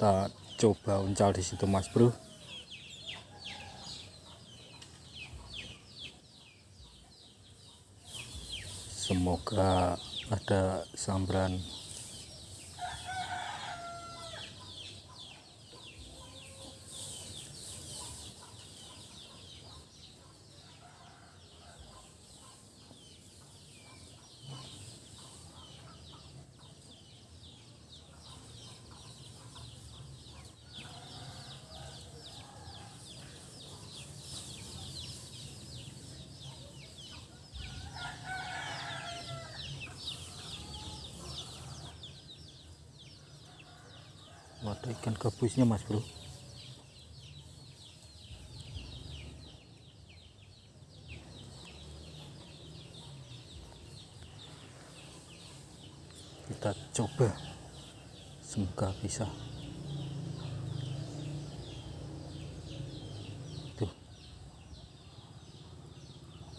kita coba uncal di situ mas bro. Semoga ada sambaran ada ikan gabusnya mas bro. Kita coba semoga bisa. Tuh.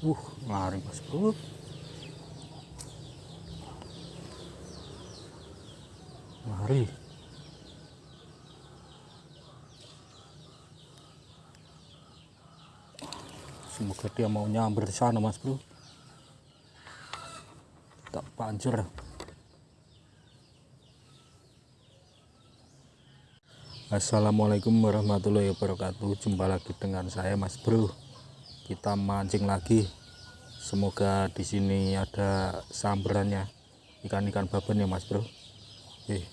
Uh lari mas bro. Lari semoga dia mau nyamber di sana mas bro. Tak pancur Assalamualaikum warahmatullahi wabarakatuh. Jumpa lagi dengan saya mas bro. Kita mancing lagi. Semoga di sini ada samberannya. Ikan-ikan baban ya mas bro. Oke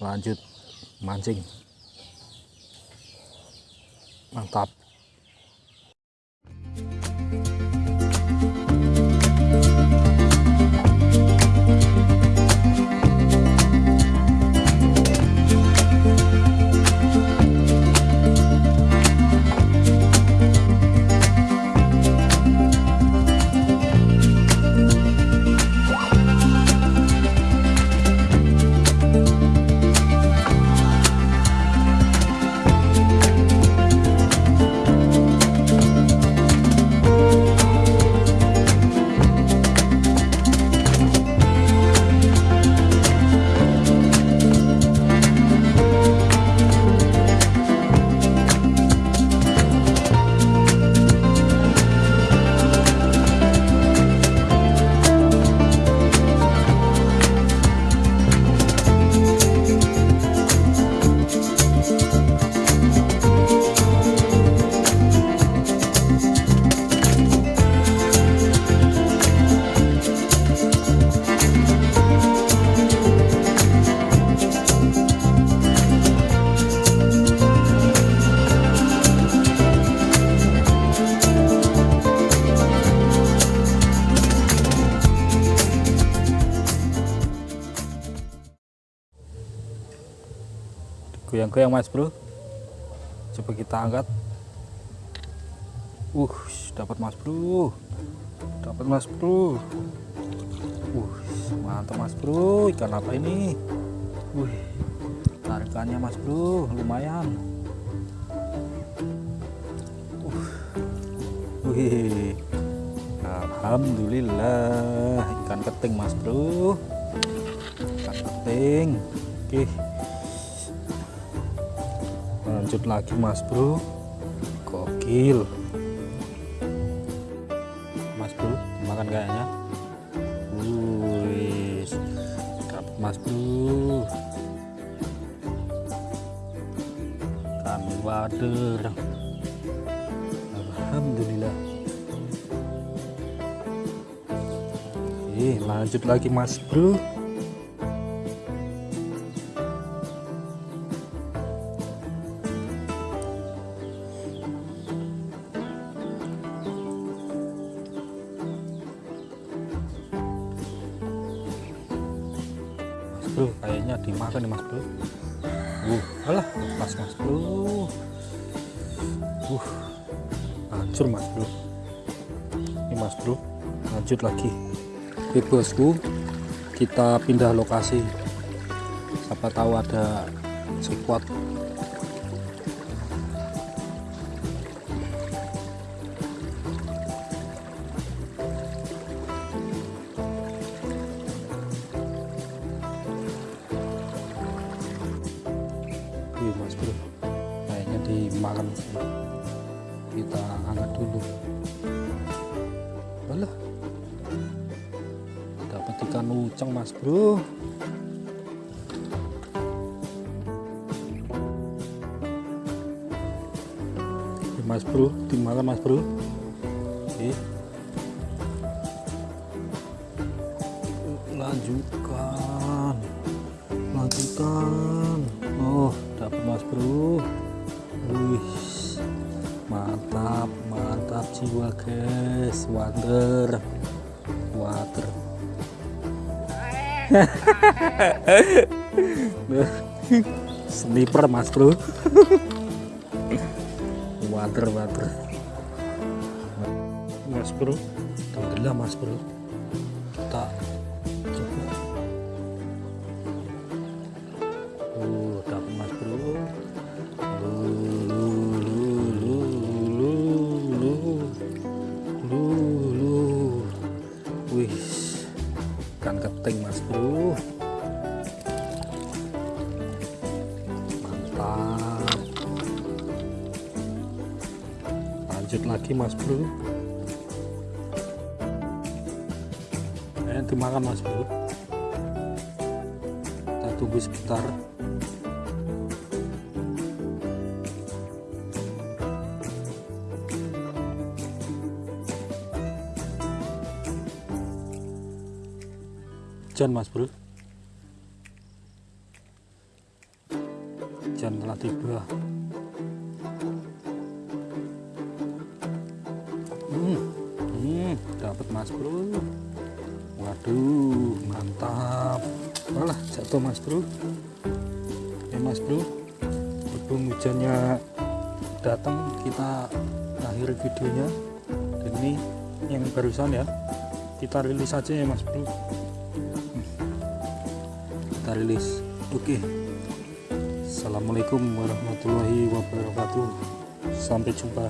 lanjut mancing. Mantap goyang-goyang mas bro. Coba kita angkat. Uh dapat mas bro. Dapat mas bro. Uh mantap mas bro. Ikan apa ini? Uh tarikannya mas bro. Lumayan. Uh wih. Alhamdulillah. Ikan keting mas bro. Ikan keting. Oke. okay lanjut lagi mas bro. Gokil. Mas bro makan kayaknya wih dapat mas bro. Kan wader. Alhamdulillah. Eh lanjut lagi mas bro bro kayaknya dimakan nih mas bro? Uh alah lepas mas bro. Uh hancur mas bro. Ini mas bro lanjut lagi. Oke bosku kita pindah lokasi. Siapa tahu ada sekuat bro. kita angkat dulu. Alah dapat ikan uceng mas bro. Mas bro. Dimakan mas bro. Oke. lanjutkan jiwa guys water water. Sniper mas bro. Water water. Mas bro. Tenggelam mas bro. Kita lanjut lagi mas bro. Eh dimakan mas bro. Kita tunggu sebentar. Hujan mas bro. Hujan telah tiba hmm, hmm, dapat mas bro. Waduh mantap. Malah jatuh mas bro. Ya mas bro. Berhubung hujannya datang kita akhiri videonya. Dan ini yang barusan ya. Kita rilis aja ya mas bro. Kita rilis. Oke. Assalamualaikum warahmatullahi wabarakatuh. Sampai jumpa